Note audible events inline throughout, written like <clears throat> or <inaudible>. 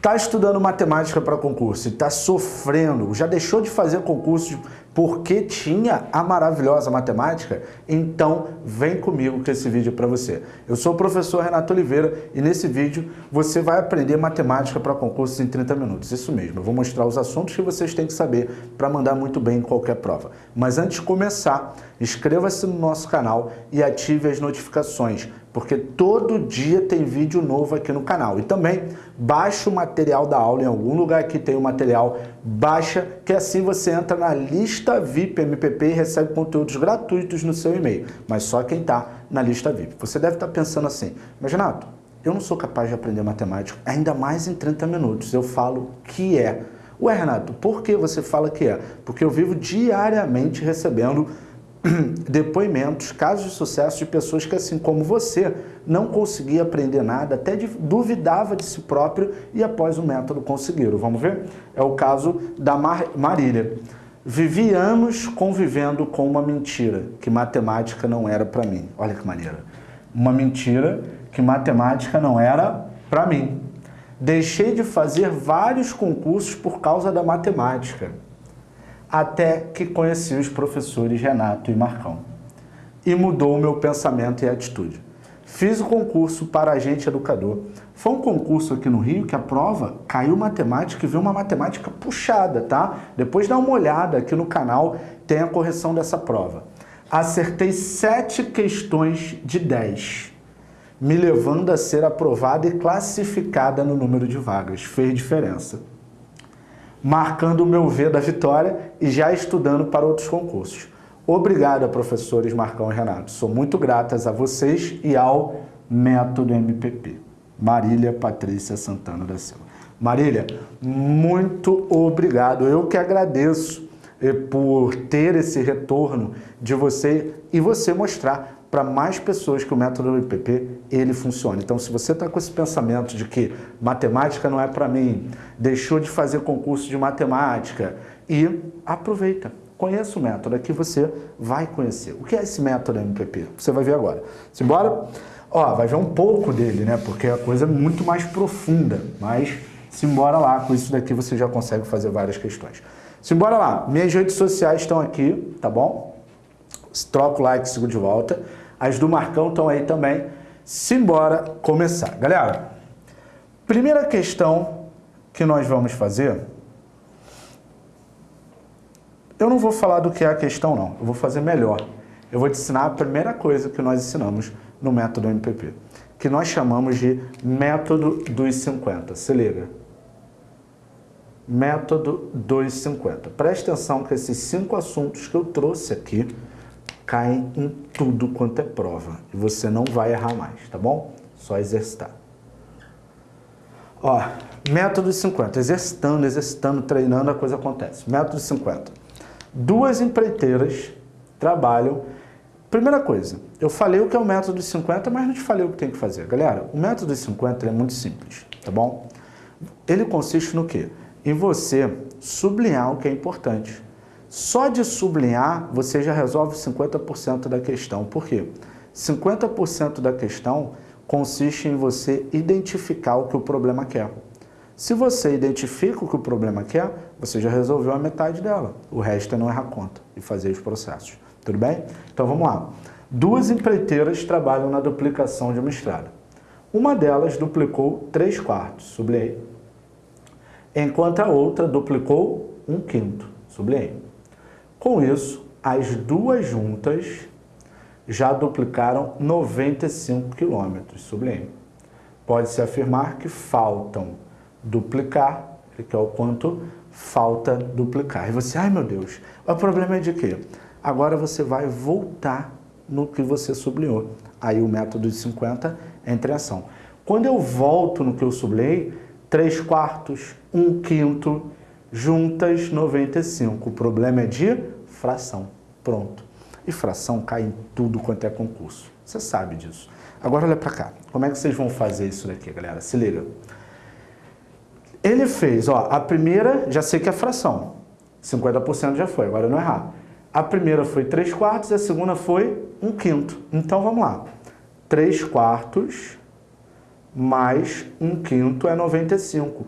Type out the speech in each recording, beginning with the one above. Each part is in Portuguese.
Está estudando matemática para concurso e está sofrendo, já deixou de fazer concurso porque tinha a maravilhosa matemática? Então vem comigo que esse vídeo é para você. Eu sou o professor Renato Oliveira e nesse vídeo você vai aprender matemática para concurso em 30 minutos. Isso mesmo, eu vou mostrar os assuntos que vocês têm que saber para mandar muito bem em qualquer prova. Mas antes de começar, inscreva-se no nosso canal e ative as notificações porque todo dia tem vídeo novo aqui no canal. E também baixa o material da aula em algum lugar que tem o material, baixa, que assim você entra na lista VIP MPP e recebe conteúdos gratuitos no seu e-mail. Mas só quem está na lista VIP. Você deve estar tá pensando assim, mas Renato, eu não sou capaz de aprender matemática, ainda mais em 30 minutos. Eu falo que é. Ué, Renato, por que você fala que é? Porque eu vivo diariamente recebendo <clears throat> depoimentos, casos de sucesso de pessoas que, assim como você, não conseguia aprender nada, até duvidava de si próprio e após o método conseguiram. Vamos ver? É o caso da Mar Marília. Vivi anos convivendo com uma mentira, que matemática não era para mim. Olha que maneira. Uma mentira que matemática não era para mim. Deixei de fazer vários concursos por causa da matemática até que conheci os professores Renato e Marcão. E mudou o meu pensamento e atitude. Fiz o concurso para agente educador. Foi um concurso aqui no Rio que a prova caiu matemática e veio uma matemática puxada, tá? Depois dá uma olhada aqui no canal, tem a correção dessa prova. Acertei sete questões de 10, me levando a ser aprovada e classificada no número de vagas. Fez diferença marcando o meu V da vitória e já estudando para outros concursos. Obrigado, professores Marcão e Renato. Sou muito gratas a vocês e ao Método MPP. Marília Patrícia Santana da Silva. Marília, muito obrigado. Eu que agradeço eh, por ter esse retorno de você e você mostrar para mais pessoas que o método IPP ele funciona. Então, se você está com esse pensamento de que matemática não é para mim, deixou de fazer concurso de matemática, e aproveita, conheça o método, aqui você vai conhecer. O que é esse método MPP? Você vai ver agora. Simbora? Ó, vai ver um pouco dele, né? Porque a coisa é muito mais profunda, mas simbora lá, com isso daqui você já consegue fazer várias questões. Simbora lá, minhas redes sociais estão aqui, tá bom? Troca o like, sigo de volta. As do Marcão estão aí também. Simbora começar. Galera, primeira questão que nós vamos fazer... Eu não vou falar do que é a questão, não. Eu vou fazer melhor. Eu vou te ensinar a primeira coisa que nós ensinamos no método MPP, que nós chamamos de método dos 50. Se liga. Método dos 50. Preste atenção que esses cinco assuntos que eu trouxe aqui caem em tudo quanto é prova. E você não vai errar mais, tá bom? Só exercitar. Ó, método 50. Exercitando, exercitando, treinando, a coisa acontece. Método 50. Duas empreiteiras trabalham... Primeira coisa, eu falei o que é o método 50, mas não te falei o que tem que fazer. Galera, o método 50 é muito simples, tá bom? Ele consiste no quê? Em você sublinhar o que é importante. Só de sublinhar, você já resolve 50% da questão. Por quê? 50% da questão consiste em você identificar o que o problema quer. Se você identifica o que o problema quer, você já resolveu a metade dela. O resto é não errar conta e fazer os processos. Tudo bem? Então vamos lá. Duas empreiteiras trabalham na duplicação de uma estrada. Uma delas duplicou 3 quartos, sublinhei. Enquanto a outra duplicou 1 um quinto, sublinhei. Com isso, as duas juntas já duplicaram 95 quilômetros, sublime. Pode-se afirmar que faltam duplicar, que é o quanto falta duplicar. E você, ai meu Deus, o problema é de quê? Agora você vai voltar no que você sublinhou. Aí o método de 50 entra em ação. Quando eu volto no que eu sublinhei, 3 quartos, 1 quinto, juntas 95. O problema é de fração. Pronto. E fração cai em tudo quanto é concurso. Você sabe disso. Agora olha para cá. Como é que vocês vão fazer isso daqui, galera? Se liga. Ele fez, ó, a primeira, já sei que é fração. 50% já foi, agora eu não errar. A primeira foi 3 quartos e a segunda foi 1 quinto. Então vamos lá. 3 quartos mais 1 quinto é 95.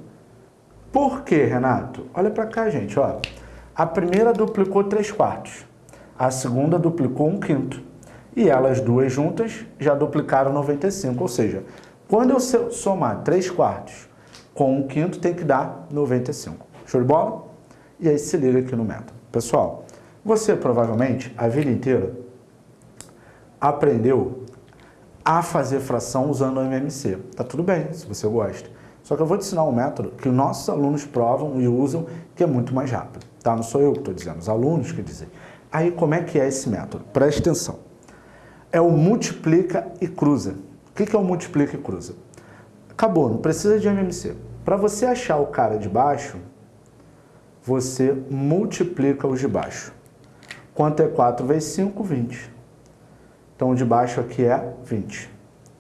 Por quê, Renato? Olha para cá, gente, ó. A primeira duplicou 3 quartos, a segunda duplicou 1 quinto. E elas duas juntas já duplicaram 95, ou seja, quando eu somar 3 quartos com 1 quinto, tem que dar 95. Show de bola? E aí se liga aqui no método. Pessoal, você provavelmente, a vida inteira, aprendeu a fazer fração usando o MMC. Tá tudo bem, se você gosta. Só que eu vou te ensinar um método que os nossos alunos provam e usam, que é muito mais rápido. Tá? Não sou eu que estou dizendo, os alunos que dizem. Aí como é que é esse método? Preste atenção. É o multiplica e cruza. O que é o multiplica e cruza? Acabou, não precisa de MMC. Para você achar o cara de baixo, você multiplica os de baixo. Quanto é 4 vezes 5? 20. Então, o de baixo aqui é 20.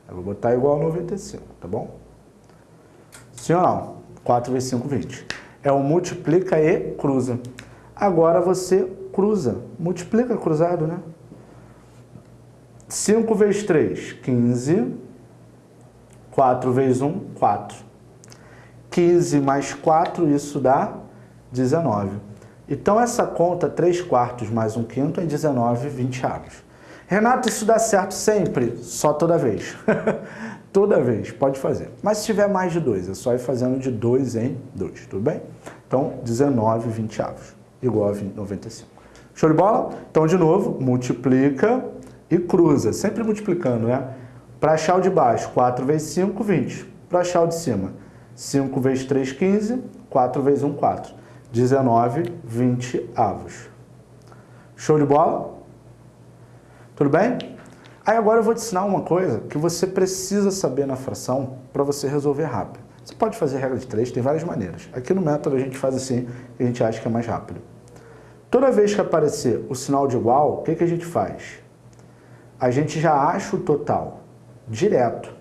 Eu vou botar igual a 95, tá bom? Sim ou não? 4 vezes 5, 20. É o multiplica e cruza. Agora você cruza. Multiplica cruzado, né? 5 vezes 3, 15. 4 vezes 1, 4. 15 mais 4, isso dá 19. Então, essa conta, 3 quartos mais 1 quinto, é 19 vinteavos. Renato, isso dá certo sempre? Só toda vez. <laughs> toda vez, pode fazer. Mas se tiver mais de 2, é só ir fazendo de 2 em 2, tudo bem? Então, 19 vinteavos, igual a 20, 95. Show de bola? Então, de novo, multiplica e cruza, sempre multiplicando, né? Para achar o de baixo, 4 vezes 5, 20. Para achar o de cima, 5 vezes 3, 15, 4 vezes 1, 4. 19, 20 avos. Show de bola? Tudo bem? Aí agora eu vou te ensinar uma coisa que você precisa saber na fração para você resolver rápido. Você pode fazer regra de três, tem várias maneiras. Aqui no método a gente faz assim, a gente acha que é mais rápido. Toda vez que aparecer o sinal de igual, o que, que a gente faz? A gente já acha o total, direto.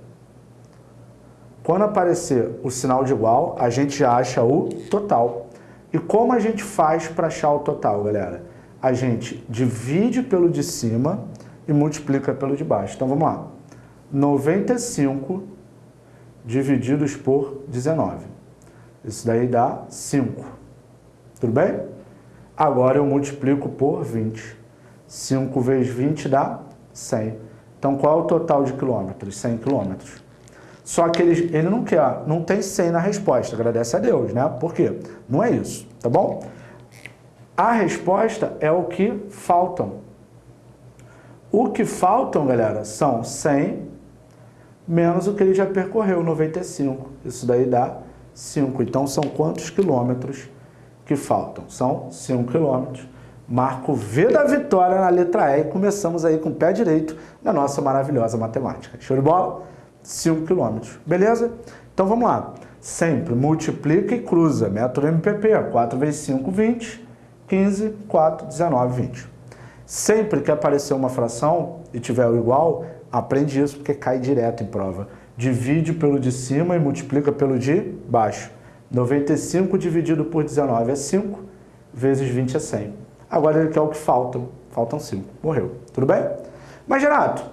Quando aparecer o sinal de igual, a gente já acha o total. E como a gente faz para achar o total, galera? A gente divide pelo de cima e multiplica pelo de baixo. Então vamos lá. 95 divididos por 19. Isso daí dá 5. Tudo bem? Agora eu multiplico por 20. 5 vezes 20 dá 100. Então qual é o total de quilômetros? 100 quilômetros. Só que ele, ele não quer, não tem 100 na resposta, agradece a Deus, né? Por quê? Não é isso, tá bom? A resposta é o que faltam. O que faltam, galera, são 100 menos o que ele já percorreu, 95. Isso daí dá 5. Então, são quantos quilômetros que faltam? São 5 quilômetros. Marco V da vitória na letra E e começamos aí com o pé direito na nossa maravilhosa matemática. Show de bola? 5 quilômetros. Beleza? Então, vamos lá. Sempre multiplica e cruza. Método MPP. 4 vezes 5, 20. 15, 4, 19, 20. Sempre que aparecer uma fração e tiver o igual, aprende isso porque cai direto em prova. Divide pelo de cima e multiplica pelo de baixo. 95 dividido por 19 é 5, vezes 20 é 100. Agora ele quer o que faltam. Faltam 5. Morreu. Tudo bem? Mas, Renato,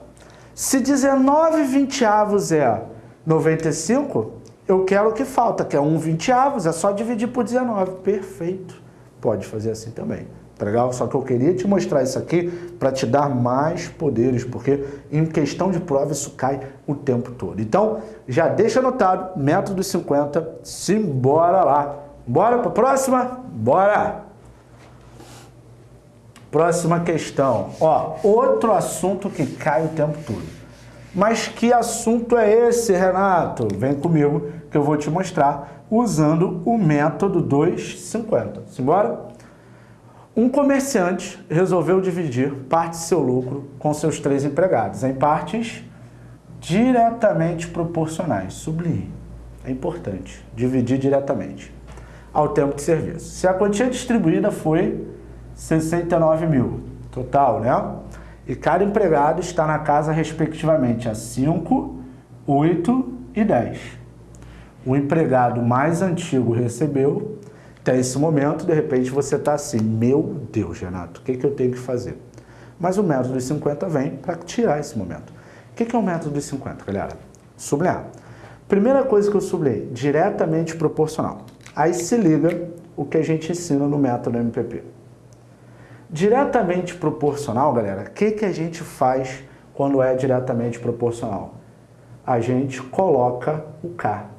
se 19 vinteavos é 95, eu quero o que falta, que é 1 vinteavos. É só dividir por 19. Perfeito. Pode fazer assim também. Tá legal? Só que eu queria te mostrar isso aqui para te dar mais poderes, porque em questão de prova isso cai o tempo todo. Então, já deixa anotado, método dos 50, simbora lá. Bora para a próxima? Bora! Próxima questão. Ó, outro assunto que cai o tempo todo. Mas que assunto é esse, Renato? Vem comigo que eu vou te mostrar usando o método 250. Simbora? Um comerciante resolveu dividir parte de seu lucro com seus três empregados em partes diretamente proporcionais. Sublime. É importante. Dividir diretamente ao tempo de serviço. Se a quantia distribuída foi 69 mil, total, né? E cada empregado está na casa respectivamente a 5, 8 e 10. O empregado mais antigo recebeu até esse momento, de repente você está assim, meu Deus, Renato, o que, que eu tenho que fazer? Mas o método dos 50 vem para tirar esse momento. O que, que é o método dos 50, galera? Sublinhar. Primeira coisa que eu sublinhei, diretamente proporcional. Aí se liga o que a gente ensina no método MPP. Diretamente proporcional, galera, o que, que a gente faz quando é diretamente proporcional? A gente coloca o K.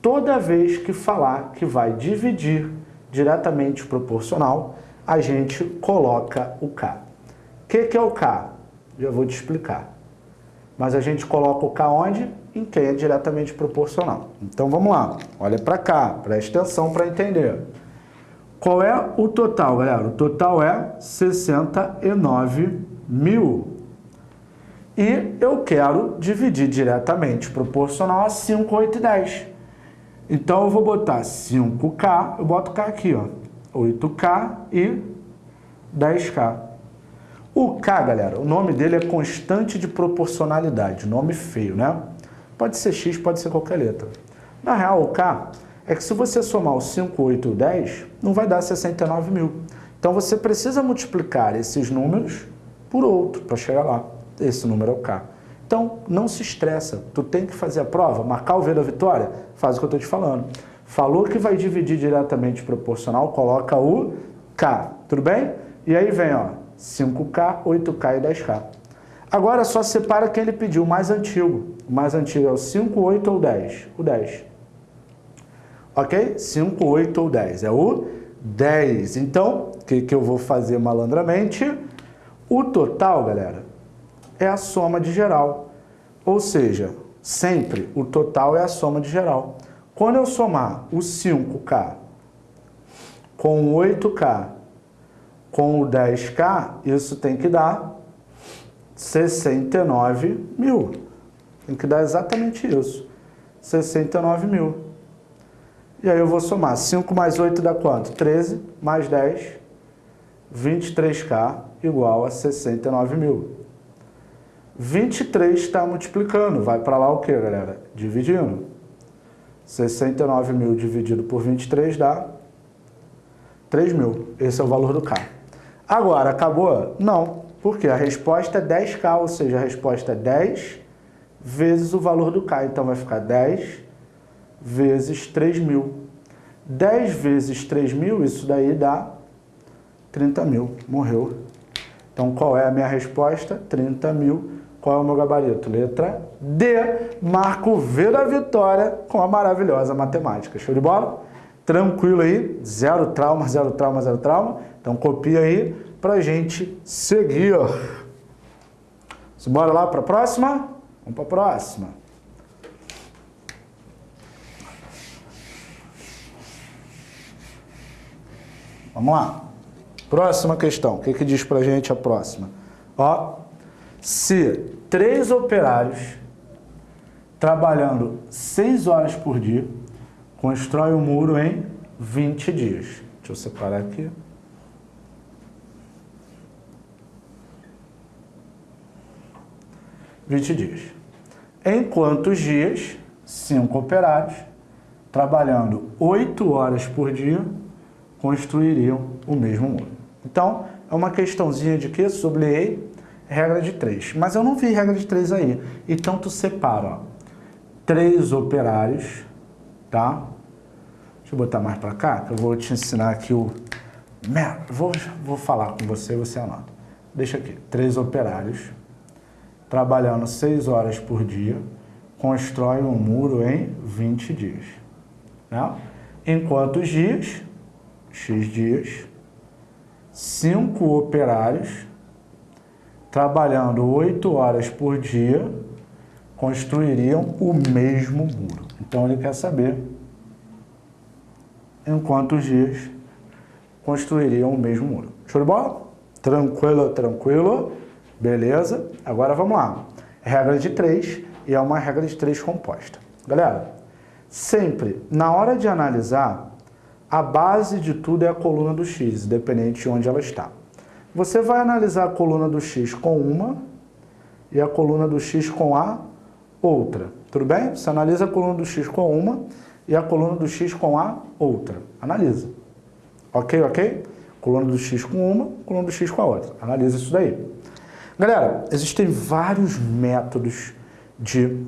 Toda vez que falar que vai dividir diretamente proporcional, a gente coloca o K. O que, que é o K? Já vou te explicar. Mas a gente coloca o K onde? Em quem é diretamente proporcional. Então vamos lá, olha para cá, preste atenção para entender. Qual é o total, galera? O total é 69 mil. E eu quero dividir diretamente proporcional a 5, 8 e 10. Então eu vou botar 5K, eu boto K aqui, ó. 8K e 10K. O K, galera, o nome dele é constante de proporcionalidade, nome feio, né? Pode ser X, pode ser qualquer letra. Na real, o K é que se você somar o 5, 8 e o 10, não vai dar 69 mil. Então você precisa multiplicar esses números por outro para chegar lá. Esse número é o K. Então, não se estressa. Tu tem que fazer a prova, marcar o V da vitória, faz o que eu estou te falando. Falou que vai dividir diretamente proporcional, coloca o K. Tudo bem? E aí vem, ó, 5K, 8K e 10K. Agora só separa quem ele pediu, o mais antigo. O mais antigo é o 5, 8 ou 10? O 10 ok? 5, 8 ou 10, é o 10. Então, o que, que eu vou fazer malandramente? O total, galera, é a soma de geral. Ou seja, sempre o total é a soma de geral. Quando eu somar o 5K com o 8K com o 10K, isso tem que dar 69 mil. Tem que dar exatamente isso. 69 mil. E aí eu vou somar 5 mais 8 dá quanto? 13 mais 10, 23K igual a 69 mil. 23 está multiplicando, vai para lá o que, galera? Dividindo. 69 mil dividido por 23 dá 3 mil. Esse é o valor do K. Agora, acabou? Não, porque a resposta é 10K, ou seja, a resposta é 10 vezes o valor do K. Então vai ficar 10 vezes 3 mil. 10 vezes 3 mil, isso daí dá 30 mil. Morreu. Então, qual é a minha resposta? 30 mil. Qual é o meu gabarito? Letra D. Marco V da vitória com a maravilhosa matemática. Show de bola? Tranquilo aí. Zero trauma, zero trauma, zero trauma. Então, copia aí pra gente seguir. Bora lá para a próxima? Vamos para a próxima. Vamos lá. Próxima questão. O que, que diz para a gente a próxima? Ó, se três operários trabalhando seis horas por dia constrói um muro em 20 dias. Deixa eu separar aqui. Vinte dias. Em quantos dias, cinco operários, trabalhando oito horas por dia, construiriam o mesmo muro. Então, é uma questãozinha de que? Sublinhei regra de três. Mas eu não vi regra de três aí. Então, tu separa, três operários, tá? Deixa eu botar mais para cá, que eu vou te ensinar aqui o... Vou, vou falar com você, você anota. Deixa aqui. Três operários, trabalhando seis horas por dia, constroem um muro em 20 dias. Né? Em quantos dias? X dias, cinco operários, trabalhando oito horas por dia, construiriam o mesmo muro. Então ele quer saber em quantos dias construiriam o mesmo muro. Show de bola? Tranquilo, tranquilo. Beleza? Agora vamos lá. Regra de três e é uma regra de três composta. Galera, sempre na hora de analisar, a base de tudo é a coluna do x, independente de onde ela está. Você vai analisar a coluna do x com uma e a coluna do x com a outra. Tudo bem? Você analisa a coluna do x com uma e a coluna do x com a outra. Analisa. Ok, ok? Coluna do x com uma, coluna do x com a outra. Analisa isso daí. Galera, existem vários métodos de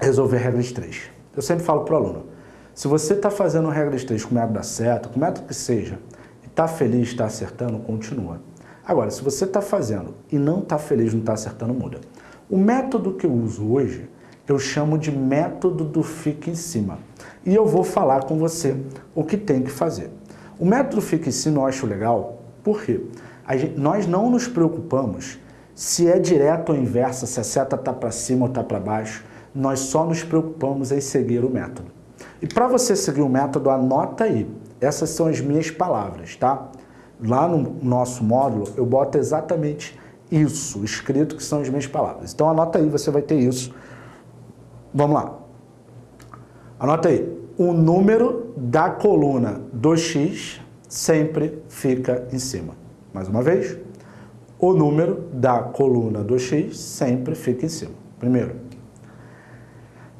resolver regras 3. Eu sempre falo para o aluno, Se você está fazendo regra de 3 com método da seta, com método que seja, e está feliz, está acertando, continua. Agora, se você está fazendo e não está feliz, não está acertando, muda. O método que eu uso hoje, eu chamo de método do fica em cima. E eu vou falar com você o que tem que fazer. O método fica em cima eu acho legal, por quê? Gente, nós não nos preocupamos se é direto ou inversa, se a seta está para cima ou está para baixo, nós só nos preocupamos em seguir o método. E para você seguir o método, anota aí. Essas são as minhas palavras, tá? Lá no nosso módulo, eu boto exatamente isso, escrito que são as minhas palavras. Então anota aí, você vai ter isso. Vamos lá. Anota aí. O número da coluna do X sempre fica em cima. Mais uma vez, o número da coluna do X sempre fica em cima. Primeiro.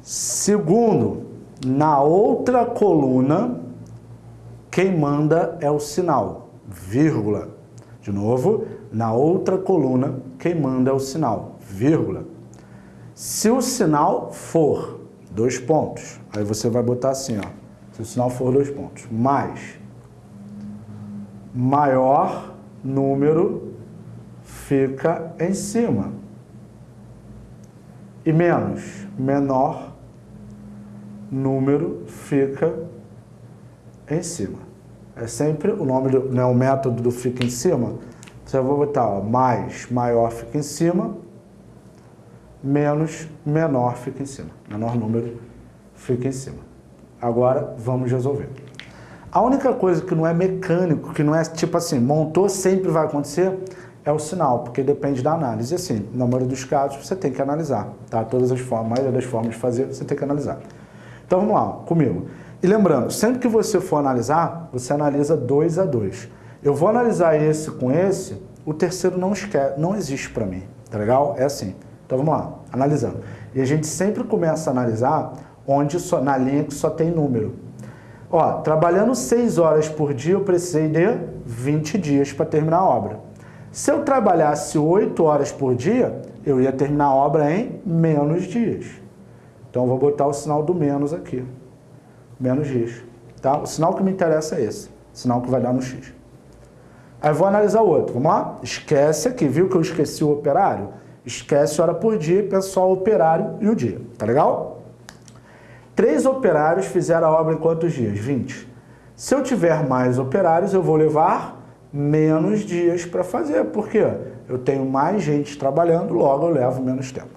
Segundo, na outra coluna, quem manda é o sinal, vírgula. De novo, na outra coluna, quem manda é o sinal, vírgula. Se o sinal for dois pontos, aí você vai botar assim, ó, se o sinal for dois pontos, mais maior número fica em cima. E menos, menor número fica em cima. É sempre o nome, do, né, o método do fica em cima. Você vai botar ó, mais, maior fica em cima, menos, menor fica em cima. Menor número fica em cima. Agora, vamos resolver. A única coisa que não é mecânico, que não é tipo assim, montou, sempre vai acontecer, é o sinal, porque depende da análise. Assim, na maioria dos casos, você tem que analisar, tá? Todas as formas, a maioria das formas de fazer, você tem que analisar. Então vamos lá, comigo. E lembrando, sempre que você for analisar, você analisa dois a dois. Eu vou analisar esse com esse, o terceiro não, esquece, não existe para mim, tá legal? É assim. Então vamos lá, analisando. E a gente sempre começa a analisar onde só, na linha que só tem número. Ó, trabalhando 6 horas por dia, eu precisei de 20 dias para terminar a obra. Se eu trabalhasse 8 horas por dia, eu ia terminar a obra em menos dias. Então, eu vou botar o sinal do menos aqui. Menos dias. Tá? O sinal que me interessa é esse. O sinal que vai dar no X. Aí vou analisar o outro. Vamos lá? Esquece aqui. Viu que eu esqueci o operário? Esquece hora por dia, pessoal, operário e o dia. Tá legal? Três operários fizeram a obra em quantos dias? 20. Se eu tiver mais operários, eu vou levar menos dias para fazer. Por quê? Eu tenho mais gente trabalhando, logo eu levo menos tempo.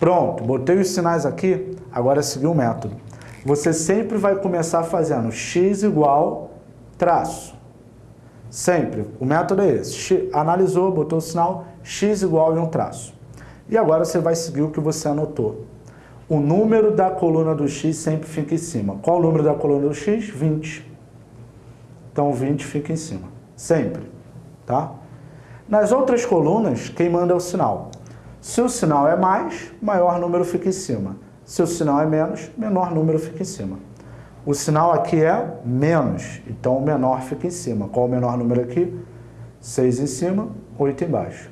Pronto, botei os sinais aqui, agora é seguir o método. Você sempre vai começar fazendo x igual traço. Sempre. O método é esse. X, analisou, botou o sinal, x igual e um traço. E agora você vai seguir o que você anotou. O número da coluna do x sempre fica em cima. Qual o número da coluna do x? 20. Então 20 fica em cima. Sempre. Tá? Nas outras colunas, quem manda é o sinal. Se o sinal é mais, maior número fica em cima. Se o sinal é menos, menor número fica em cima. O sinal aqui é menos, então o menor fica em cima. Qual o menor número aqui? 6 em cima, 8 embaixo.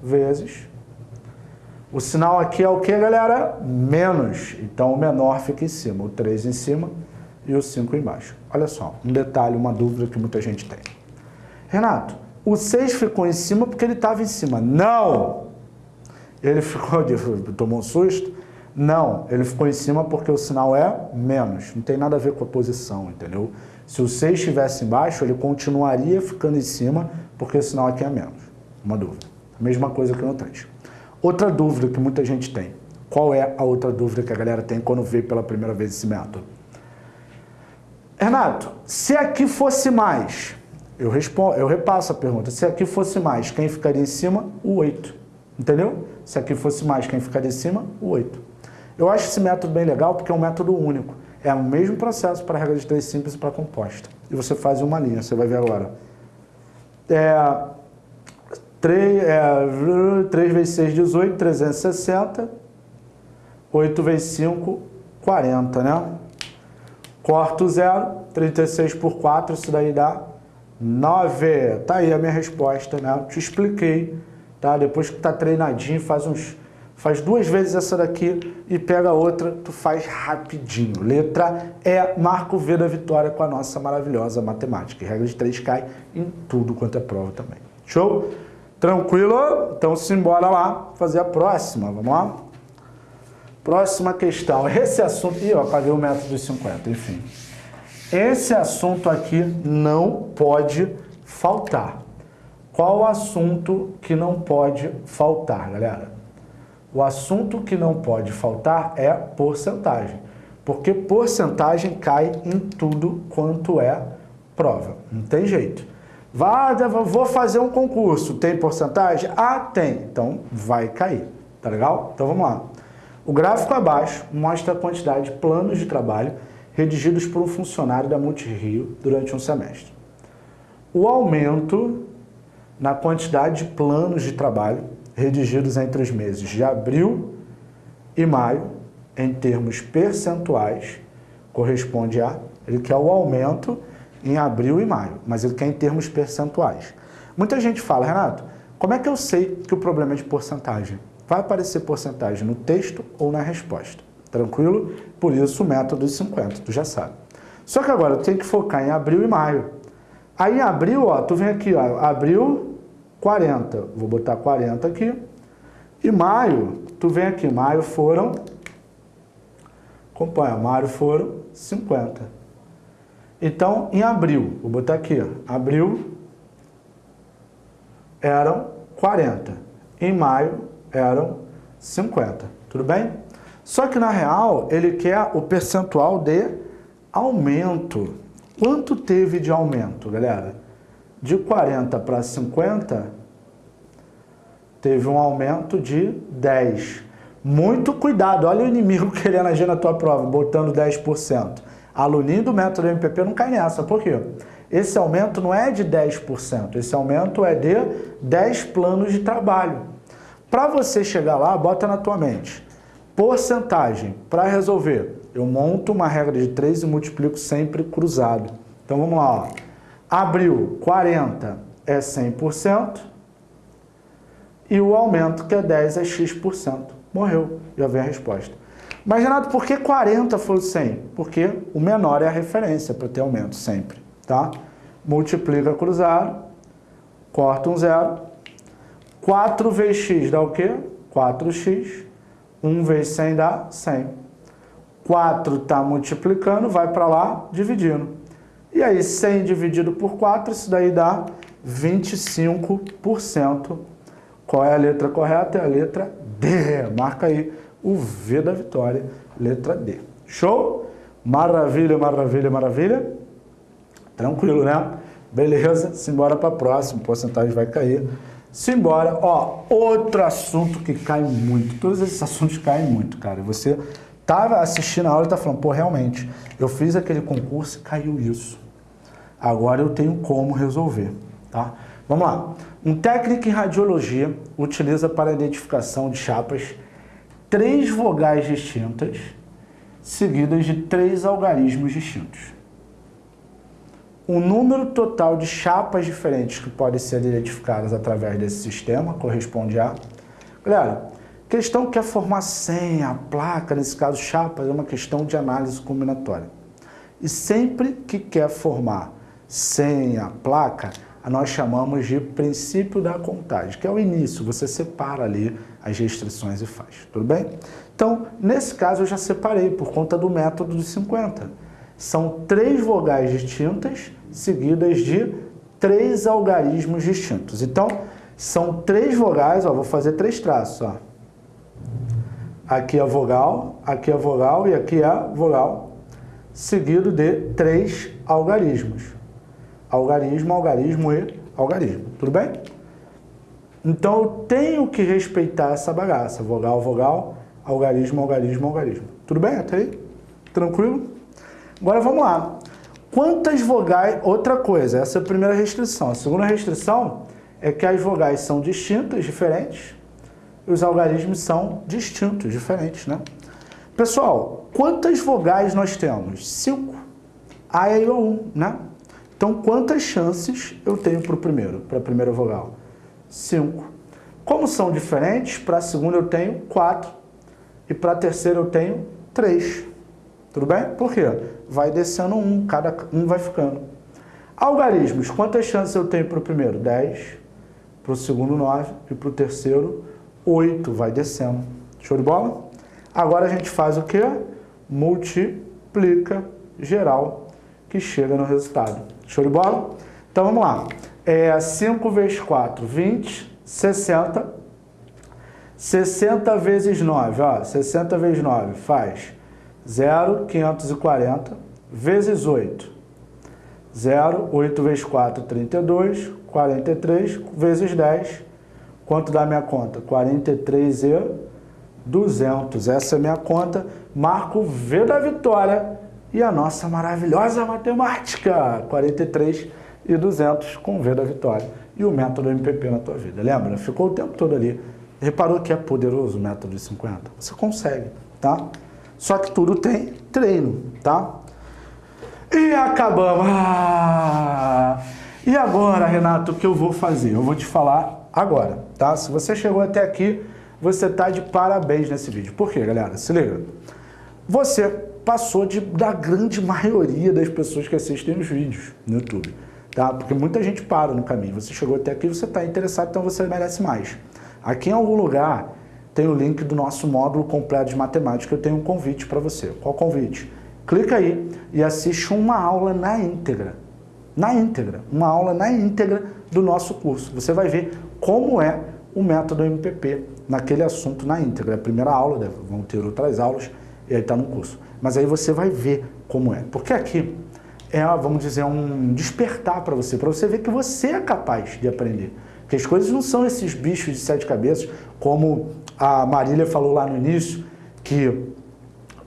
Vezes. O sinal aqui é o que, galera? Menos. Então o menor fica em cima. O 3 em cima e o 5 embaixo. Olha só, um detalhe, uma dúvida que muita gente tem. Renato, o 6 ficou em cima porque ele estava em cima. Não! Ele ficou, <laughs> tomou um susto? Não, ele ficou em cima porque o sinal é menos, não tem nada a ver com a posição, entendeu? Se o 6 estivesse embaixo, ele continuaria ficando em cima porque o sinal aqui é menos. Uma dúvida. Mesma coisa que no 3. Outra dúvida que muita gente tem. Qual é a outra dúvida que a galera tem quando vê pela primeira vez esse método? Renato, se aqui fosse mais, eu, respondo, eu repasso a pergunta, se aqui fosse mais, quem ficaria em cima? O 8. Entendeu? Se aqui fosse mais, quem ficaria em cima? O 8. Eu acho esse método bem legal porque é um método único. É o mesmo processo para regra de três simples e para composta. E você faz uma linha, você vai ver agora. É, 3, é, 3 vezes 6, 18, 360. 8 vezes 5, 40, né? Corto zero, 36 por 4, isso daí dá 9. Tá aí a minha resposta, né? Eu te expliquei, tá? Depois que tá treinadinho, faz uns Faz duas vezes essa daqui e pega outra, tu faz rapidinho. Letra E, marca o V da vitória com a nossa maravilhosa matemática. E regra de 3 cai em tudo quanto é prova também. Show? Tranquilo? Então simbora lá fazer a próxima. Vamos lá? Próxima questão. <laughs> Esse assunto... Ih, eu apaguei o método dos 50, enfim. Esse assunto aqui não pode faltar. Qual o assunto que não pode faltar, galera? O assunto que não pode faltar é porcentagem, porque porcentagem cai em tudo quanto é prova, não tem jeito. Vai, vou fazer um concurso, tem porcentagem? Ah, tem, então vai cair, tá legal? Então vamos lá. O gráfico abaixo mostra a quantidade de planos de trabalho redigidos por um funcionário da Multirio durante um semestre. O aumento na quantidade de planos de trabalho redigidos entre os meses de abril e maio, em termos percentuais, corresponde a, ele quer o aumento em abril e maio, mas ele quer em termos percentuais. Muita gente fala, Renato, como é que eu sei que o problema é de porcentagem? Vai aparecer porcentagem no texto ou na resposta, tranquilo? Por isso o método dos 50, tu já sabe. Só que agora eu tenho que focar em abril e maio. Aí em abril, ó, tu vem aqui, ó, abril 40. Vou botar 40 aqui. E maio, tu vem aqui, maio foram, acompanha, maio foram 50. Então, em abril, vou botar aqui, abril eram 40. Em maio eram 50. Tudo bem? Só que na real, ele quer o percentual de aumento. Quanto teve de aumento, galera? De 40 para 50, teve um aumento de 10. Muito cuidado, olha o inimigo <laughs> querendo agir na tua prova, botando 10%. Aluninho do método MPP não cai nessa, por quê? Esse aumento não é de 10%, esse aumento é de 10 planos de trabalho. Para você chegar lá, bota na tua mente, porcentagem, para resolver, eu monto uma regra de 3 e multiplico sempre cruzado. Então vamos lá, ó. Abril, 40 é 100%, e o aumento, que é 10, é x%. Morreu, já vem a resposta. Mas, Renato, por que 40 foi o 100? Porque o menor é a referência para ter aumento sempre, tá? Multiplica cruzado, corta um zero. 4 vezes x dá o quê? 4x. 1 vezes 100 dá 100. 4 está multiplicando, vai para lá, dividindo. E aí, 100 dividido por 4, isso daí dá 25%. Qual é a letra correta? É a letra D. Marca aí o V da vitória, letra D. Show? Maravilha, maravilha, maravilha. Tranquilo, né? Beleza, simbora para a próxima, porcentagem vai cair. Simbora, ó, outro assunto que cai muito. Todos esses assuntos caem muito, cara. Você tava assistindo a aula e tá falando, pô, realmente, eu fiz aquele concurso e caiu isso. Agora eu tenho como resolver, tá? Vamos lá. Um técnico em radiologia utiliza para identificação de chapas três vogais distintas seguidas de três algarismos distintos. O número total de chapas diferentes que podem ser identificadas através desse sistema corresponde a... Galera, questão que quer formar senha, placa, nesse caso chapas, é uma questão de análise combinatória. E sempre que quer formar senha, placa, nós chamamos de princípio da contagem, que é o início, você separa ali as restrições e faz, tudo bem? Então, nesse caso eu já separei por conta do método dos 50. São três vogais distintas seguidas de três algarismos distintos. Então, são três vogais, ó, vou fazer três traços, ó. Aqui é vogal, aqui é vogal e aqui é vogal, seguido de três algarismos algarismo, algarismo e algarismo. Tudo bem? Então eu tenho que respeitar essa bagaça. Vogal, vogal, algarismo, algarismo, algarismo. Tudo bem até aí? Tranquilo? Agora vamos lá. Quantas vogais... Outra coisa, essa é a primeira restrição. A segunda restrição é que as vogais são distintas, diferentes, e os algarismos são distintos, diferentes, né? Pessoal, quantas vogais nós temos? Cinco. A, E, I, O, U, né? Então, quantas chances eu tenho para o primeiro, para a primeira vogal? 5. Como são diferentes, para a segunda eu tenho 4 e para a terceira eu tenho 3. Tudo bem? Por quê? Vai descendo um, cada um vai ficando. Algarismos, quantas chances eu tenho para o primeiro? 10, para o segundo 9 e para o terceiro 8, vai descendo. Show de bola? Agora a gente faz o quê? Multiplica geral, que chega no resultado. Show de bola? Então vamos lá. É 5 vezes 4, 20, 60. 60 vezes 9, ó, 60 vezes 9 faz 0, 540, vezes 8. 0, 8 vezes 4, 32, 43, vezes 10. Quanto dá minha conta? 43 e 200. Essa é minha conta. Marco V da vitória e a nossa maravilhosa matemática. 43 e 200 com V da vitória. E o método MPP na tua vida. Lembra? Ficou o tempo todo ali. Reparou que é poderoso o método de 50? Você consegue, tá? Só que tudo tem treino, tá? E acabamos. Ah! E agora, Renato, o que eu vou fazer? Eu vou te falar agora, tá? Se você chegou até aqui, você tá de parabéns nesse vídeo. Por quê, galera? Se liga. Você passou de, da grande maioria das pessoas que assistem os vídeos no YouTube, tá? Porque muita gente para no caminho. Você chegou até aqui, você está interessado, então você merece mais. Aqui em algum lugar tem o link do nosso módulo completo de matemática. Eu tenho um convite para você. Qual convite? Clica aí e assiste uma aula na íntegra. Na íntegra. Uma aula na íntegra do nosso curso. Você vai ver como é o método MPP naquele assunto na íntegra. A primeira aula, vão ter outras aulas, e aí está no curso. Mas aí você vai ver como é. Porque aqui é, vamos dizer, um despertar para você, para você ver que você é capaz de aprender. Que as coisas não são esses bichos de sete cabeças, como a Marília falou lá no início, que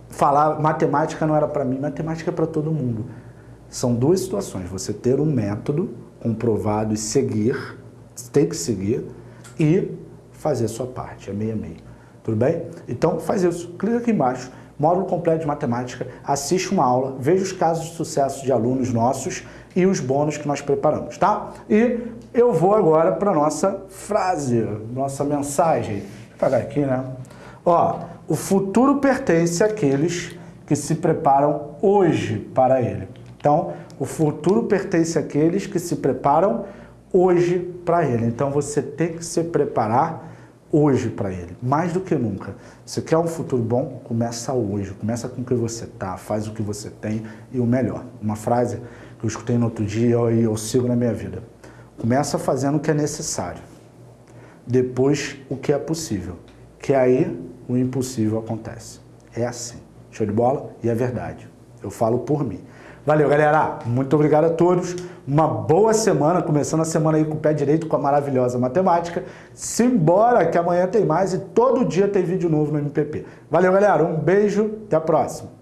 falar matemática não era para mim, matemática é para todo mundo. São duas situações, você ter um método comprovado e seguir, tem que seguir, e fazer a sua parte, é meio a meio. Tudo bem? Então faz isso, clica aqui embaixo, módulo completo de matemática, assiste uma aula, veja os casos de sucesso de alunos nossos e os bônus que nós preparamos, tá? E eu vou agora para nossa frase, nossa mensagem. Vou pegar aqui, né? Ó, o futuro pertence àqueles que se preparam hoje para ele. Então, o futuro pertence àqueles que se preparam hoje para ele. Então, você tem que se preparar hoje para ele, mais do que nunca. Você quer um futuro bom? Começa hoje, começa com o que você tá, faz o que você tem e o melhor. Uma frase que eu escutei no outro dia e eu sigo na minha vida. Começa fazendo o que é necessário, depois o que é possível, que aí o impossível acontece. É assim. Show de bola? E é verdade. Eu falo por mim. Valeu, galera. Muito obrigado a todos. Uma boa semana, começando a semana aí com o pé direito com a maravilhosa matemática. Simbora, que amanhã tem mais e todo dia tem vídeo novo no MPP. Valeu, galera. Um beijo. Até a próxima.